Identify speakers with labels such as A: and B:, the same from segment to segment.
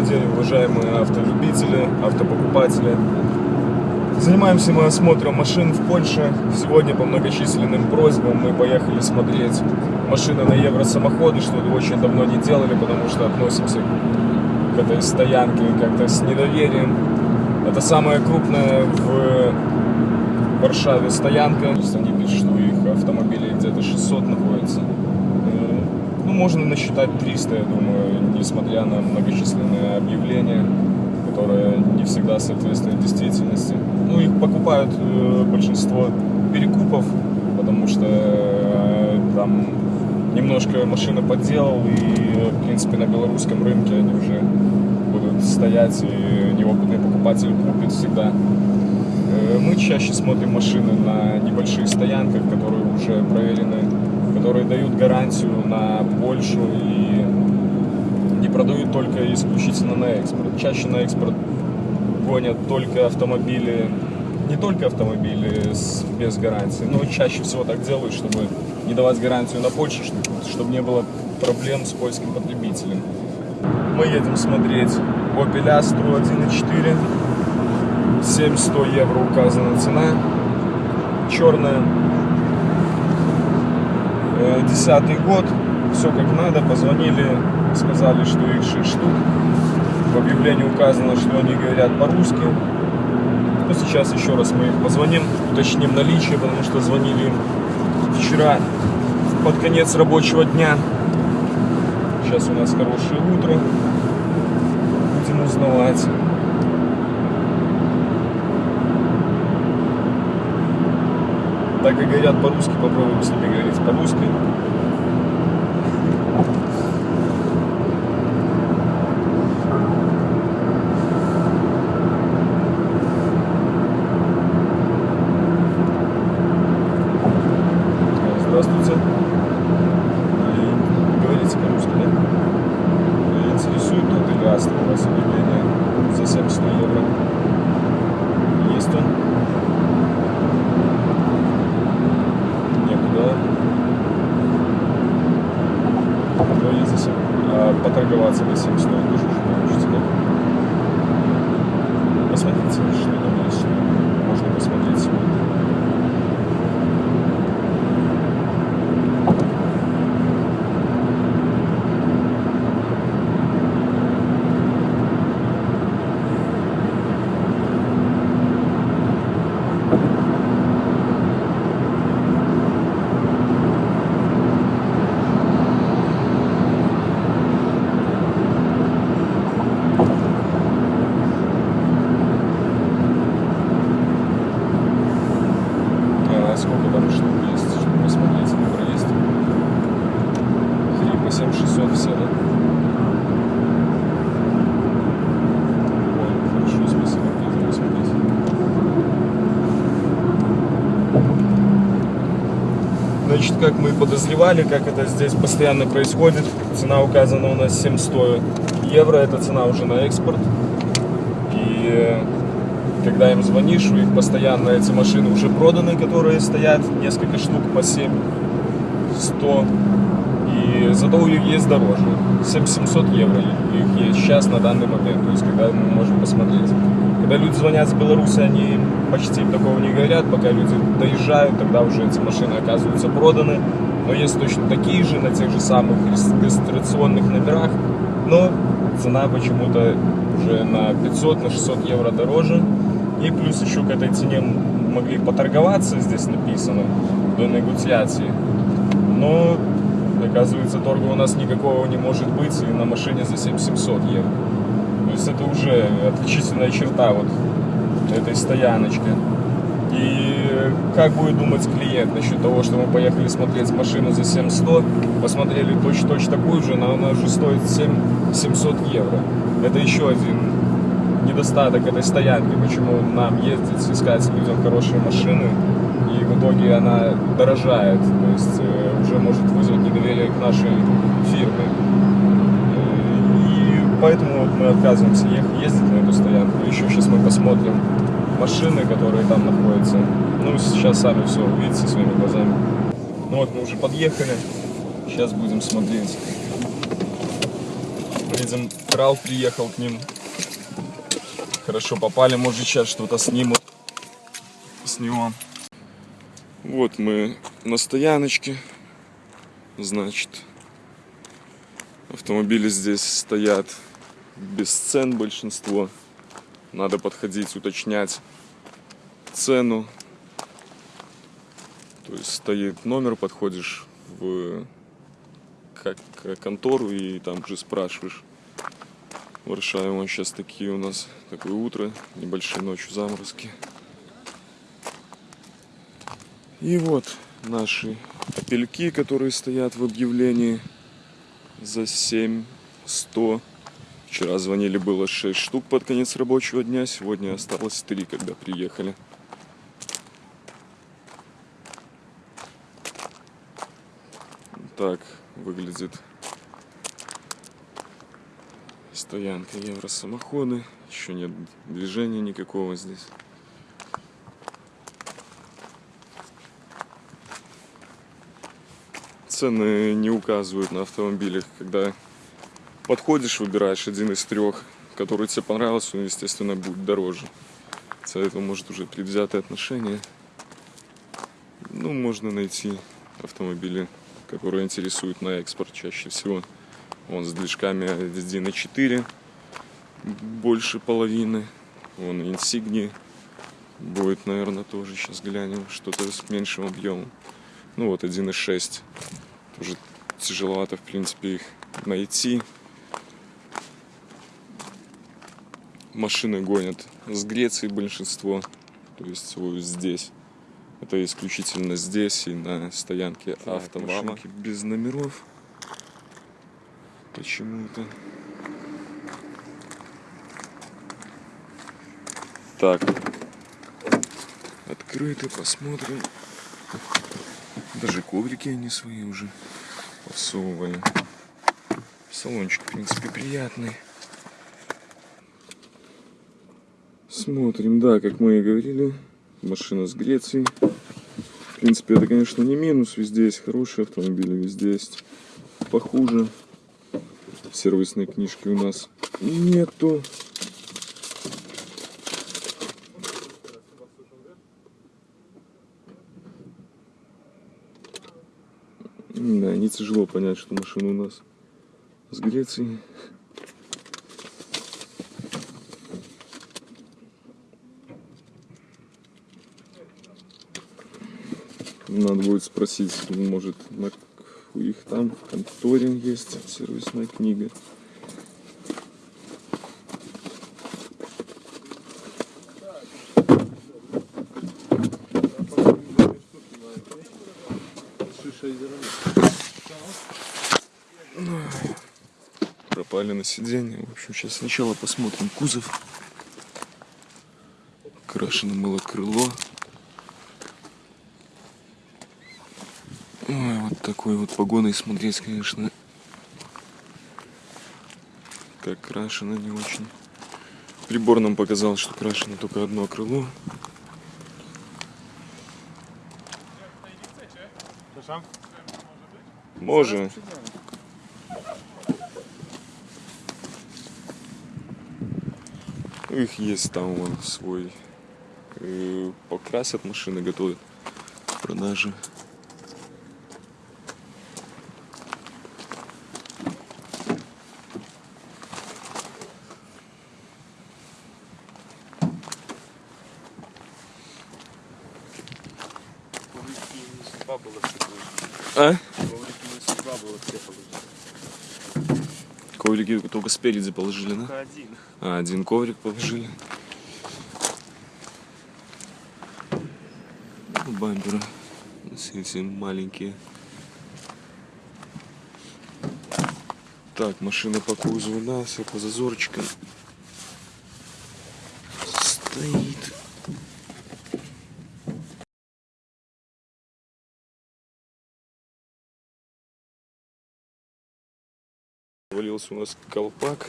A: Добрый день, уважаемые автолюбители, автопокупатели. Занимаемся мы осмотром машин в Польше. Сегодня по многочисленным просьбам мы поехали смотреть машины на евросамоходы, что очень давно не делали, потому что относимся к этой стоянке как-то с недоверием. Это самая крупная в Варшаве стоянка. Они пишут, что их автомобилей где-то 600 находится. Э, можно насчитать 300, я думаю, несмотря на многочисленные объявления, которые не всегда соответствуют действительности. Ну, их покупают э, большинство перекупов, потому что э, там немножко машина подделал, и, в принципе, на белорусском рынке они уже будут стоять, и неопытный покупатель купит всегда. Э, Мы чаще смотрим машины на небольших стоянках, которые уже проверены, которые дают гарантию на Польшу и не продают только исключительно на экспорт. Чаще на экспорт гонят только автомобили, не только автомобили с, без гарантии, но чаще всего так делают, чтобы не давать гарантию на Польшу, чтобы, чтобы не было проблем с польским потребителем. Мы едем смотреть Opel Astra 1.4. 700 евро указана цена. Черная. Э, Десятый год. Все как надо. Позвонили, сказали, что их 6 штук. В объявлении указано, что они говорят по-русски. Но сейчас еще раз мы их позвоним, уточним наличие, потому что звонили им вчера под конец рабочего дня. Сейчас у нас хорошее утро. Будем узнавать. Так как говорят по-русски, попробуем с ними говорить по-русски. Здравствуйте. И Говорите по-русски, да? И Интересует тот или Астра у вас объявление за 700 евро? Есть он? Некуда. Но есть за 7. А поторговаться за 700 тоже уже получится, да? Посмотрите, что там есть. Можно посмотреть сегодня. А сколько там штук есть, чтобы посмотреть, выбор есть? 3 по 7 600 все, да? Ой, хорошо, спасибо, приятно посмотреть. Значит, как мы подозревали, как это здесь постоянно происходит, цена указана у нас 700 евро, это цена уже на экспорт. И э, когда им звонишь, у них постоянно эти машины уже проданы, которые стоят, несколько штук по 7, 100. И зато у них есть дороже. 7700 евро их есть сейчас на данный момент, то есть когда мы можем посмотреть. Когда люди звонят с Беларуси, они почти такого не говорят, пока люди доезжают, тогда уже эти машины оказываются проданы. Но есть точно такие же, на тех же самых регистрационных номерах, но цена почему-то уже на 500, на 600 евро дороже. И плюс еще к этой цене могли поторговаться, здесь написано, до негоциации. Но, оказывается, торга у нас никакого не может быть и на машине за 7700 евро. Есть это уже отличительная черта вот этой стояночки. И как будет думать клиент насчет того, что мы поехали смотреть машину за 7100, посмотрели точно-точно такую же, но она уже стоит 7 700 евро. Это еще один недостаток этой стоянки, почему нам ездить, искать людям хорошие машины, и в итоге она дорожает, то есть э, уже может вызвать недоверие к нашей фирме. Поэтому мы отказываемся ездить на эту стоянку. Еще сейчас мы посмотрим машины, которые там находятся. Ну, сейчас сами все увидите своими глазами. Ну вот мы уже подъехали, сейчас будем смотреть Видим, трал приехал к ним. Хорошо попали, может сейчас что-то снимут с него. Вот мы на стояночке. Значит, автомобили здесь стоят без цен большинство. Надо подходить, уточнять цену. То есть стоит номер, подходишь в как контору и там же спрашиваешь. Варшава сейчас такие у нас, такое утро, небольшие ночью заморозки. И вот наши опельки, которые стоят в объявлении за 7100. Вчера звонили, было 6 штук под конец рабочего дня, сегодня осталось 3, когда приехали. Так выглядит стоянка Евросамоходы. Еще нет движения никакого здесь. Цены не указывают на автомобилях, когда подходишь, выбираешь один из трех, который тебе понравился, он, естественно, будет дороже. Этого может уже предвзятое отношение. Ну, можно найти автомобили, которые интересуют на экспорт чаще всего. Он с движками на 4, больше половины. Вон Insignia будет, наверное, тоже. Сейчас глянем, что-то с меньшим объемом. Ну вот 1.6. Тоже тяжеловато, в принципе, их найти. Машины гонят с Греции большинство. То есть вот здесь. Это исключительно здесь и на стоянке автомама. без номеров почему-то. Так. Открыто, посмотрим. Даже коврики они свои уже посовывали. Салончик, в принципе, приятный. Смотрим, да, как мы и говорили, машина с Греции. В принципе, это, конечно, не минус, везде есть хорошие автомобили, везде есть похуже сервисной книжки у нас нету. Да, не тяжело понять, что машина у нас с Греции. Надо будет спросить, может, на у них там в конторе есть сервисная книга. Пропали на сиденье. В общем, сейчас сначала посмотрим кузов. Крашено было крыло. Такой вот погоной смотреть, конечно, как крашено не очень. Прибор нам показал, что крашено только одно крыло. Може. Их есть там вон свой. Э, покрасят машины, готовят к продаже. А? Коврики только спереди положили, да?
B: Только один.
A: А, один коврик положили. Ну, бамперы совсем маленькие. Так, машина по кузову, да, все по зазорчикам. Стоит. Валился у нас колпак.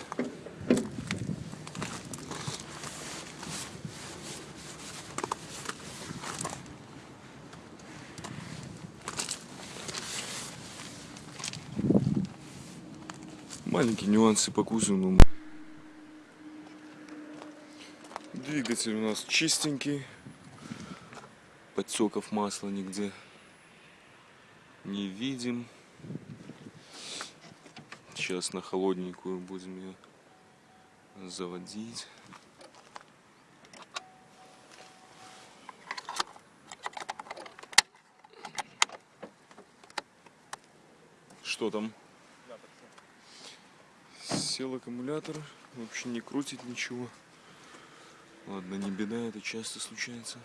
A: Маленькие нюансы по кузову. Двигатель у нас чистенький. Подтеков масла нигде не видим. Сейчас на холодненькую будем ее заводить. Что там? Сел аккумулятор, вообще не крутит ничего. Ладно, не беда, это часто случается.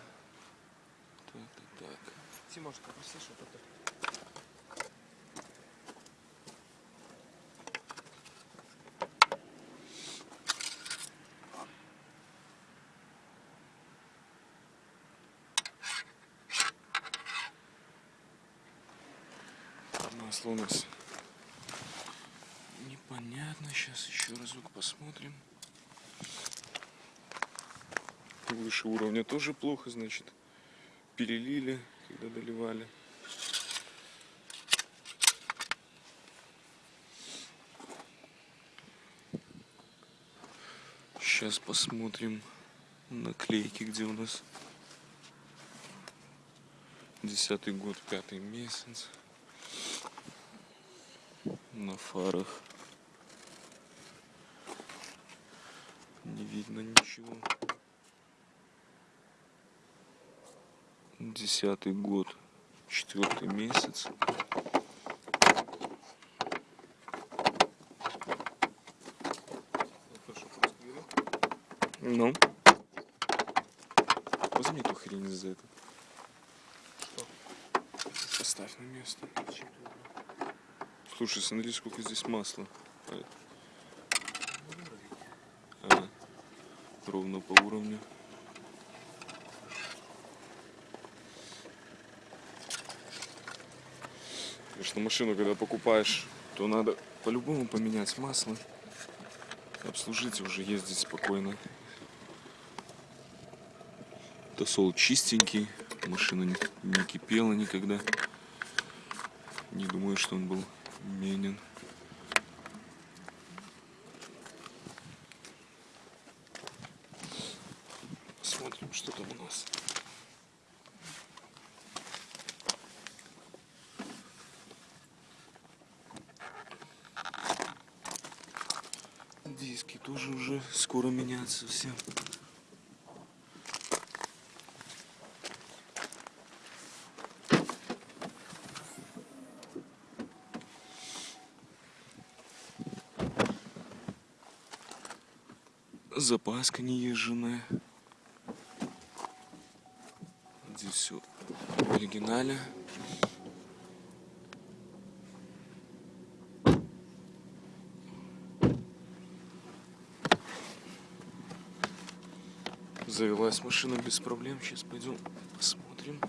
A: Так, так, так.
B: Тимошка, попроси, что это.
A: Масло у нас непонятно. Сейчас еще разок посмотрим. Выше уровня тоже плохо, значит, перелили, когда доливали. Сейчас посмотрим наклейки, где у нас десятый год, пятый месяц на фарах. Не видно ничего. Десятый год. Четвертый месяц. Ну. Возьми эту хрень за это. Поставь на место Слушай, смотри, сколько здесь масла. А, ровно по уровню. Конечно, машину, когда покупаешь, то надо по-любому поменять масло. Обслужить уже ездить спокойно. Тосол чистенький, машина не, не кипела никогда. Не думаю, что он был Менин. Посмотрим, что там у нас. Диски тоже уже скоро меняться все. Запаска не езженная. Здесь все в оригинале. Завелась машина без проблем. Сейчас пойдем посмотрим.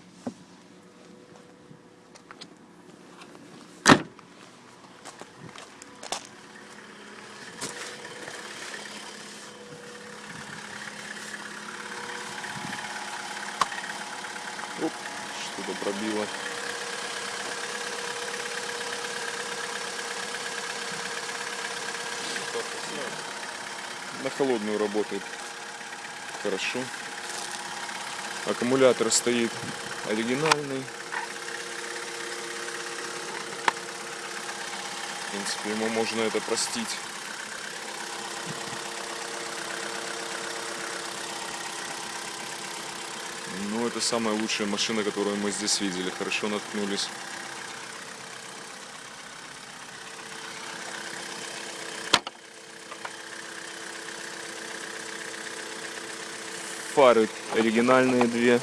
A: Оп, что-то пробило. На холодную работает хорошо. Аккумулятор стоит оригинальный. В принципе, ему можно это простить. Ну, это самая лучшая машина, которую мы здесь видели. Хорошо наткнулись. Фары оригинальные две.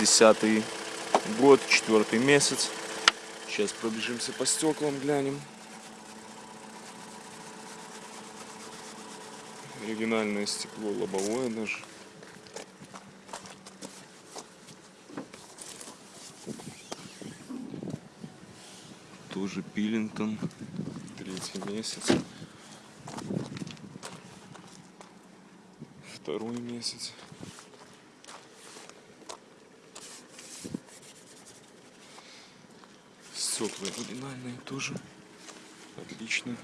A: Десятый год, четвертый месяц. Сейчас пробежимся по стеклам, глянем. Оригинальное стекло, лобовое даже. Тоже Пилингтон. Третий месяц. Второй месяц. Стекла оригинальные тоже. Отлично.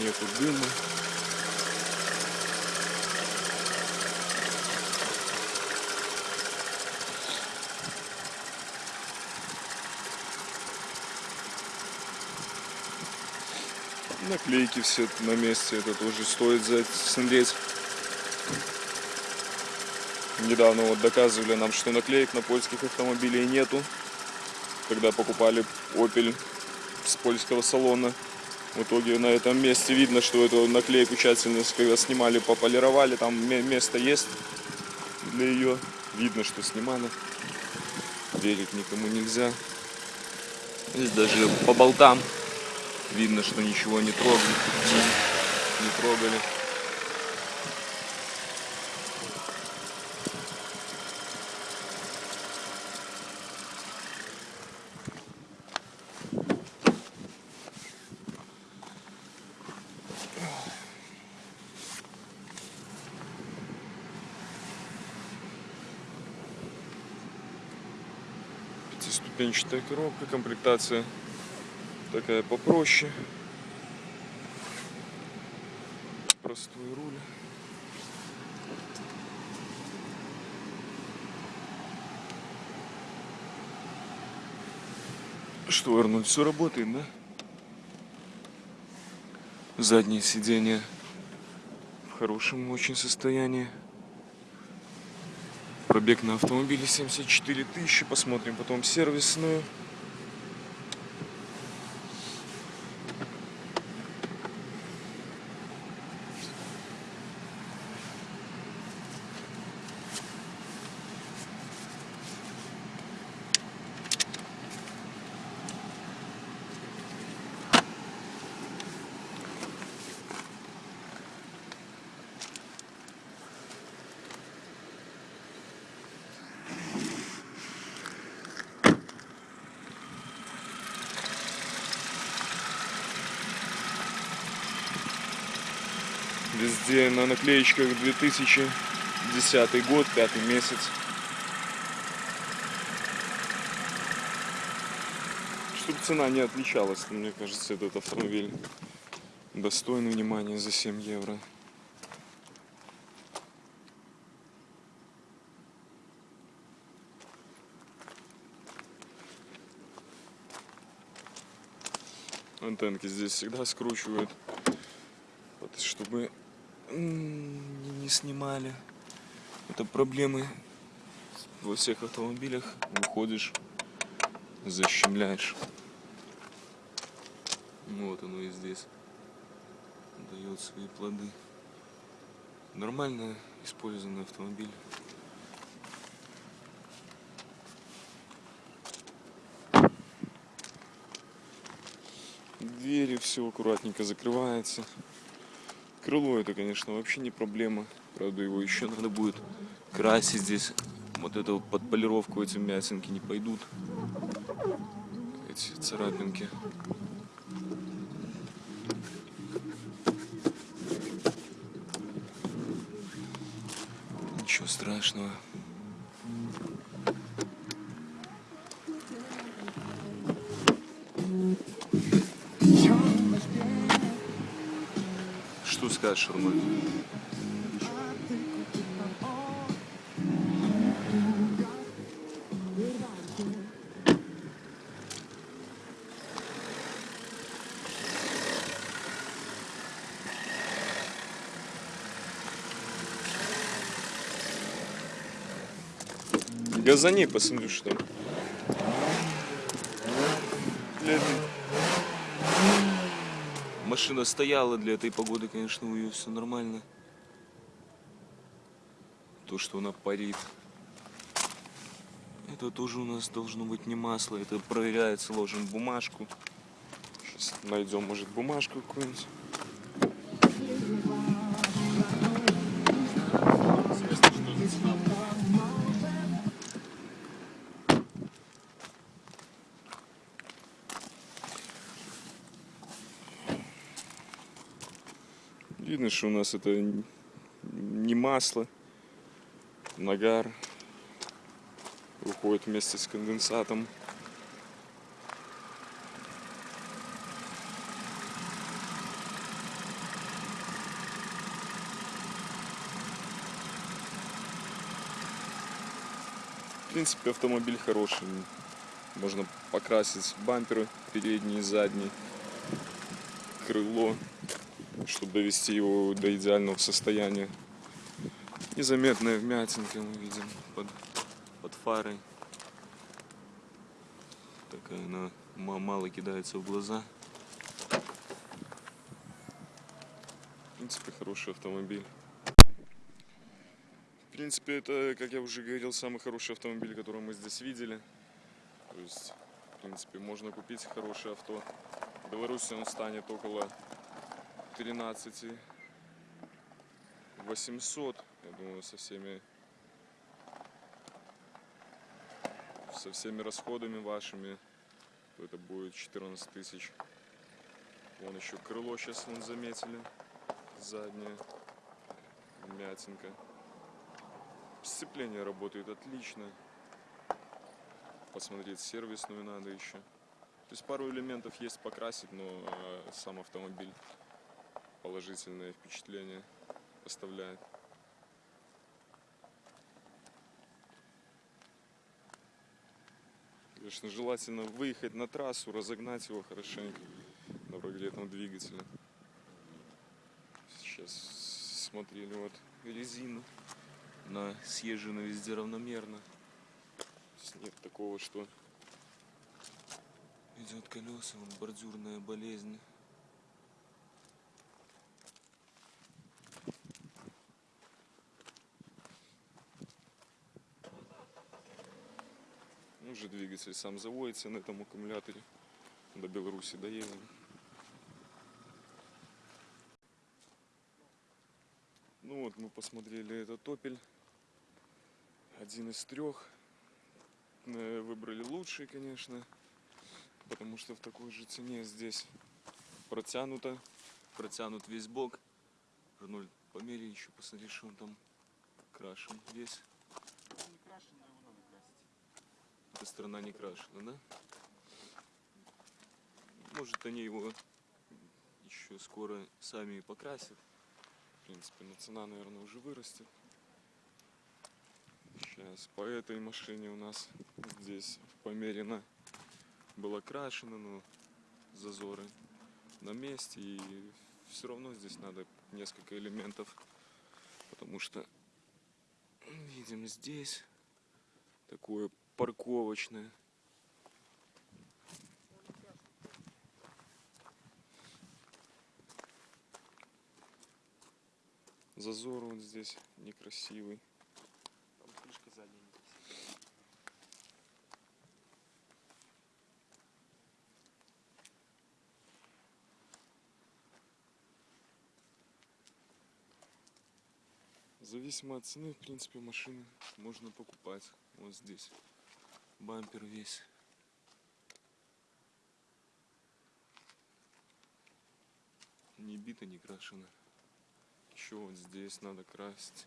A: Нету дыма. Наклейки все на месте, это тоже стоит засмотреть. Недавно вот доказывали нам, что наклеек на польских автомобилей нету. Когда покупали Opel с польского салона. В итоге на этом месте видно, что эту наклейку тщательно, когда снимали, пополировали. Там ме- место есть для ее. Видно, что снимали. Верить никому нельзя. Здесь даже по болтам видно, что ничего не трогали. Не трогали. Пятиступенчатая коробка, комплектация такая попроще. Простой руль. Что, Арнольд, все работает, да? Заднее сиденье в хорошем очень состоянии. Пробег на автомобиле 74 тысячи. Посмотрим потом сервисную. Везде на наклеечках 2010 год, пятый месяц. Чтобы цена не отличалась, мне кажется, этот автомобиль достоин внимания за 7 евро. Антенки здесь всегда скручивают, чтобы не- снимали. Это проблемы во всех автомобилях. Выходишь, защемляешь. Вот оно и здесь дает свои плоды. Нормально использованный автомобиль. Двери все аккуратненько закрывается. Крыло это, конечно, вообще не проблема. Правда, его еще надо будет красить здесь. Вот это вот под полировку эти мятинки не пойдут. Эти царапинки. Ничего страшного. Что скажешь, Арман? Газани, посмотрю, что там. Машина стояла для этой погоды, конечно, у нее все нормально. То, что она парит. Это тоже у нас должно быть не масло. Это проверяется, ложим бумажку. Сейчас найдем, может, бумажку какую-нибудь. Видно, что у нас это не масло, нагар выходит вместе с конденсатом. В принципе, автомобиль хороший. Можно покрасить бамперы передние задние, крыло, чтобы довести его до идеального состояния. Незаметная вмятинка мы видим под, под фарой. Такая она ма- мало кидается в глаза. В принципе, хороший автомобиль. В принципе, это, как я уже говорил, самый хороший автомобиль, который мы здесь видели. То есть, в принципе, можно купить хорошее авто. В Беларуси он станет около 13 800, я думаю, со всеми со всеми расходами вашими, то это будет 14 тысяч. Вон еще крыло сейчас вон заметили, заднее, мятинка. Сцепление работает отлично. Посмотреть сервисную надо еще. То есть пару элементов есть покрасить, но э, сам автомобиль положительное впечатление оставляет. Конечно, желательно выехать на трассу, разогнать его хорошенько на прогретом двигателе. Сейчас смотрели вот резину. Она съезжена везде равномерно. Нет такого, что идет колеса, вот бордюрная болезнь. Уже двигатель сам заводится на этом аккумуляторе. До Беларуси доедем. Ну вот мы посмотрели этот топель. Один из трех. Э, Выбрали лучший, конечно. Потому что в такой же цене здесь протянуто. Протянут весь бок. Рноль, померяй еще, посмотри, что он там крашен весь.
B: Не крашено, его надо красить.
A: Эта сторона не крашена, да? Может, они его еще скоро сами и покрасят. В принципе, но цена, наверное, уже вырастет. Сейчас по этой машине у нас здесь померено было крашено, но зазоры на месте. И все равно здесь надо несколько элементов, потому что видим здесь такое парковочное. Зазор вот здесь некрасивый.
B: Там крышка задняя.
A: Зависимо от цены, в принципе, машины можно покупать. Вот здесь бампер весь. Не бита, не крашено. Еще вот здесь надо красить.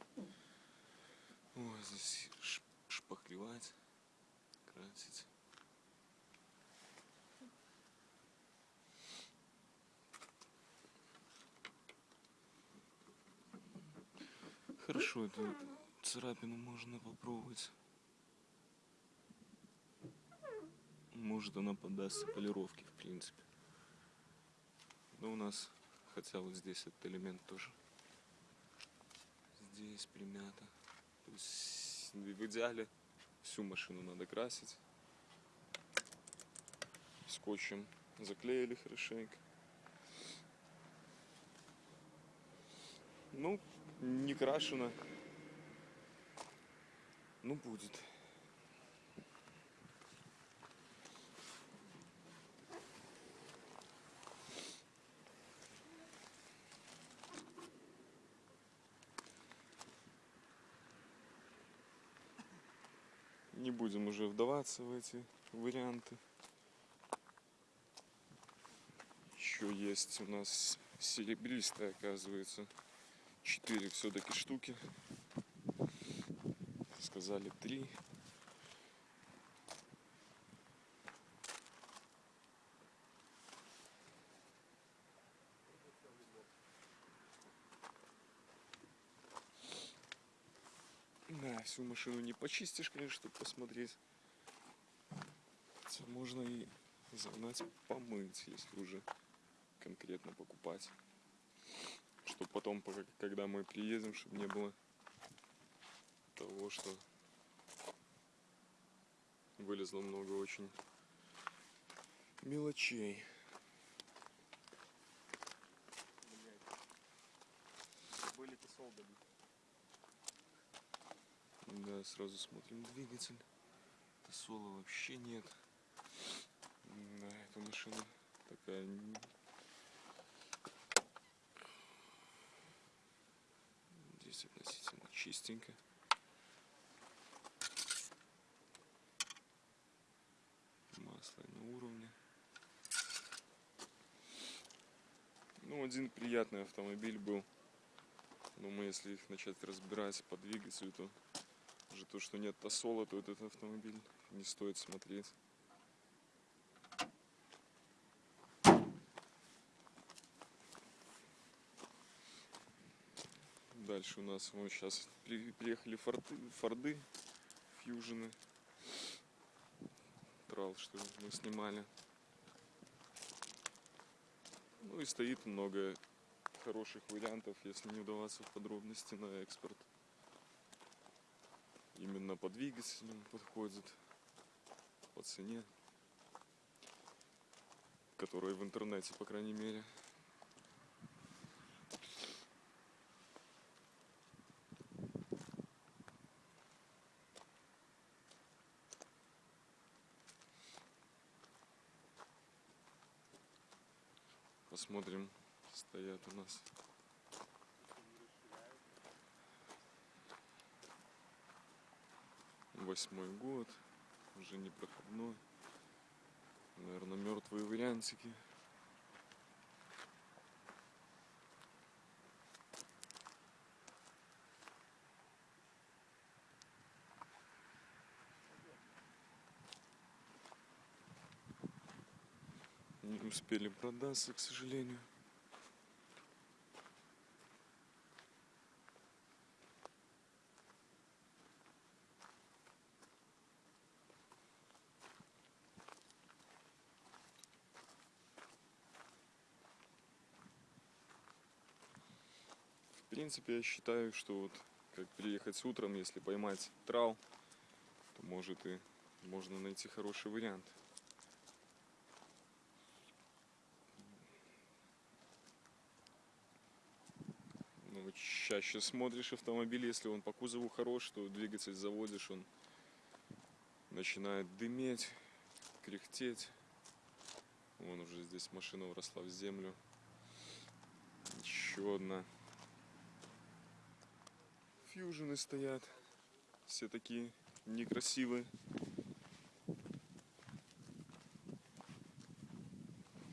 A: Ой, здесь шпаклевать, красить. Хорошо, эту царапину можно попробовать. Может она поддастся полировке, в принципе. Но у нас, хотя вот здесь этот элемент тоже. Здесь примято. То есть в идеале всю машину надо красить. Скотчем заклеили хорошенько. Ну, не крашено. Ну, будет. Не будем уже вдаваться в эти варианты. Еще есть у нас серебристая, оказывается. Четыре все-таки штуки. Сказали три. Да, всю машину не почистишь, конечно, чтобы посмотреть. Хотя можно и загнать помыть, если уже конкретно покупать. Чтобы потом, когда мы приедем, чтобы не было того, что вылезло много очень мелочей. Да, сразу смотрим двигатель. Тосола вообще нет. Да, эта машина такая... Здесь относительно чистенько. Масло на уровне. Ну, один приятный автомобиль был. Но мы, если их начать разбирать по двигателю, то уже то, что нет тосола, то этот автомобиль не стоит смотреть. Дальше у нас вот сейчас приехали форты, форды, фьюжены. Трал, что мы снимали. Ну и стоит много хороших вариантов, если не удаваться в подробности на экспорт. Именно по двигателям подходит, по цене, которая в интернете, по крайней мере. Посмотрим, стоят у нас восьмой год, уже не проходной. Наверное, мертвые вариантики. Не успели продаться, к сожалению. В принципе, я считаю, что вот как приехать утром, если поймать трал, то может и можно найти хороший вариант. Ну, чаще смотришь автомобиль, если он по кузову хорош, то двигатель заводишь, он начинает дыметь, кряхтеть. Вон уже здесь машина уросла в землю. Еще одна. Фьюжены стоят. Все такие некрасивые.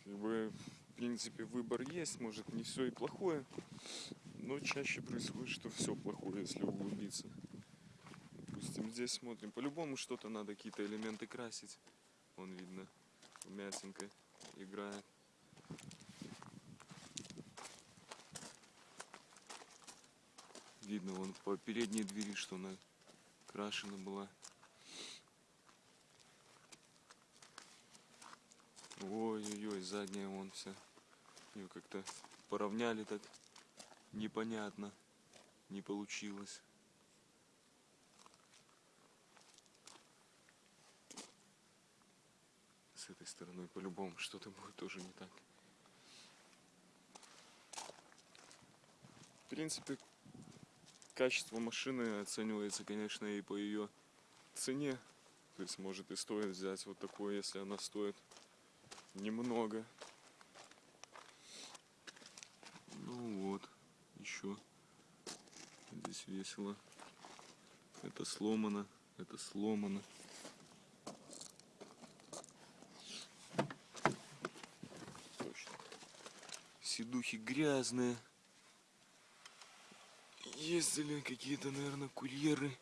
A: Как бы, в принципе, выбор есть. Может, не все и плохое. Но чаще происходит, что все плохое, если углубиться. Допустим, здесь смотрим. По-любому что-то надо, какие-то элементы красить. Вон видно, вмятинка играет. Видно вон по передней двери, что она крашена была. Ой-ой-ой, задняя вон вся. Ее как-то поравняли так непонятно. Не получилось. С этой стороной по-любому что-то будет тоже не так. В принципе, качество машины оценивается, конечно, и по ее цене. То есть, может и стоит взять вот такое, если она стоит немного. Ну вот, еще здесь весело. Это сломано, это сломано. Точно. Сидухи грязные. Ездили какие-то, наверное, курьеры.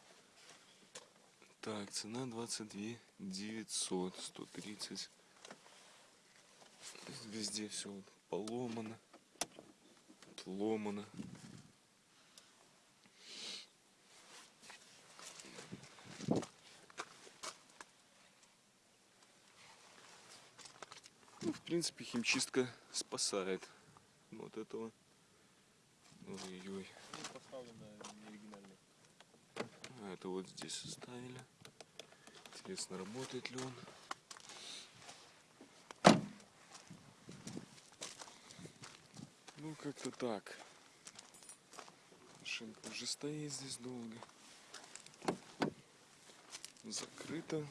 A: Так, цена 22 900, 130. Везде все вот поломано, отломано. Ну, в принципе, химчистка спасает вот этого. Ой-ой.
B: Ну, поставлено не оригинально.
A: А это вот здесь оставили. Интересно, работает ли он. Ну, как-то так. Машинка уже стоит здесь долго. Закрыто.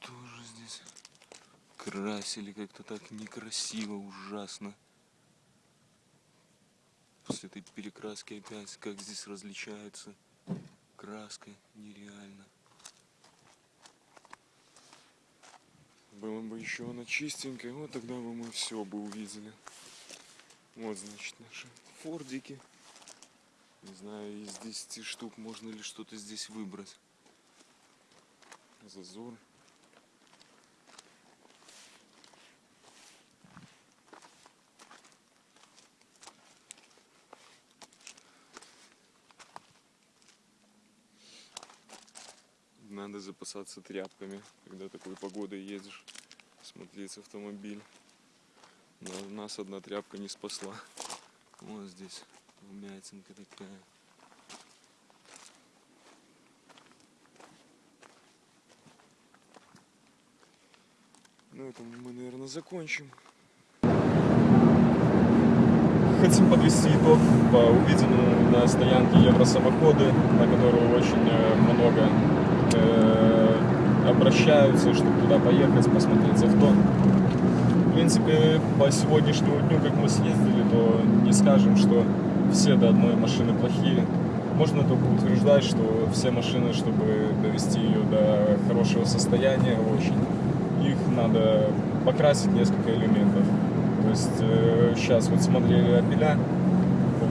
A: Тоже здесь красили как-то так некрасиво, ужасно. После этой перекраски опять, как здесь различается краска, нереально. Было бы еще она чистенькая, вот тогда бы мы все бы увидели. Вот, значит, наши фордики. Не знаю, из 10 штук можно ли что-то здесь выбрать. Зазор. Надо запасаться тряпками, когда такой погодой едешь, смотреть автомобиль. Но нас одна тряпка не спасла. Вот здесь вмятинка такая. Ну, это мы, наверное, закончим. Хотим подвести итог по увиденному на стоянке Евросамоходы, на которую очень э, много обращаются, чтобы туда поехать, посмотреть авто. В принципе, по сегодняшнему дню, как мы съездили, то не скажем, что все до одной машины плохие. Можно только утверждать, что все машины, чтобы довести ее до хорошего состояния, очень, их надо покрасить несколько элементов. То есть э, сейчас вот смотрели опеля,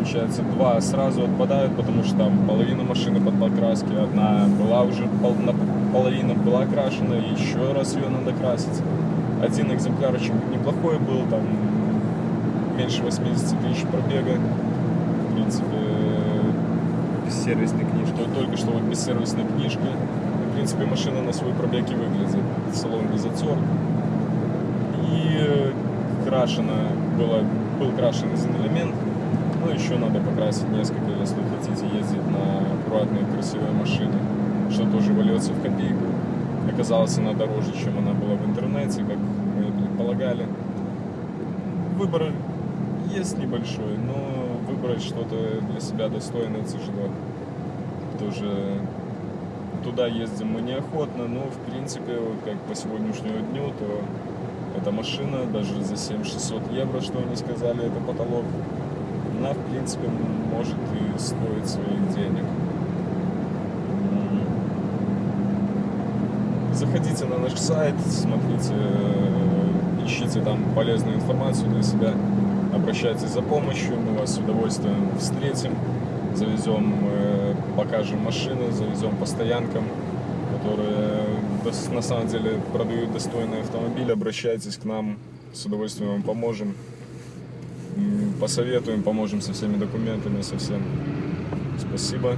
A: получается два сразу отпадают, потому что там половина машины под покраски, одна была уже пол, наполовину была крашена, и еще раз ее надо красить. Один экземплярчик неплохой был, там меньше 80 тысяч пробега, в принципе,
B: Без сервисной книжки.
A: только что вот без сервисной книжки. В принципе, машина на свой пробег и выглядит. Салон без отсор. И крашена была, был крашен один элемент. Ну, еще надо покрасить несколько, если хотите ездить на аккуратные, красивые машины, что тоже вольется в копейку. Оказалось, она дороже, чем она была в интернете, как мы предполагали. Выбор есть небольшой, но выбрать что-то для себя достойное тяжело. Тоже туда ездим мы неохотно, но в принципе, вот как по сегодняшнему дню, то эта машина даже за 7600 евро, что они сказали, это потолок, она в принципе может и стоить своих денег. Заходите на наш сайт, смотрите, э, ищите там полезную информацию для себя, обращайтесь за помощью, мы вас с удовольствием встретим, завезем, э, покажем машины, завезем по стоянкам, которые на самом деле продают достойные автомобили, обращайтесь к нам, с удовольствием вам поможем, посоветуем, поможем со всеми документами, со всем. Спасибо.